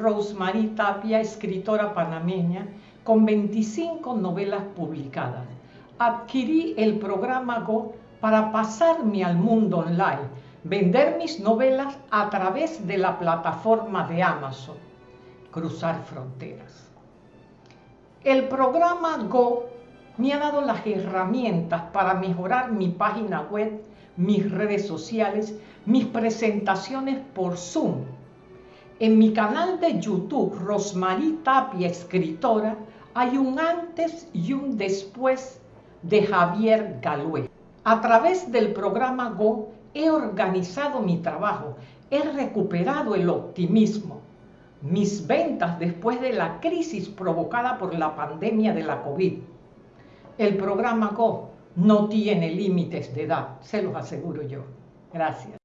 Rosemary Tapia, escritora panameña, con 25 novelas publicadas. Adquirí el programa Go para pasarme al mundo online, vender mis novelas a través de la plataforma de Amazon, cruzar fronteras. El programa Go me ha dado las herramientas para mejorar mi página web, mis redes sociales, mis presentaciones por Zoom. En mi canal de YouTube, Rosmarie Tapia, escritora, hay un antes y un después de Javier Galué. A través del programa Go he organizado mi trabajo, he recuperado el optimismo. Mis ventas después de la crisis provocada por la pandemia de la COVID. El programa Go no tiene límites de edad, se los aseguro yo. Gracias.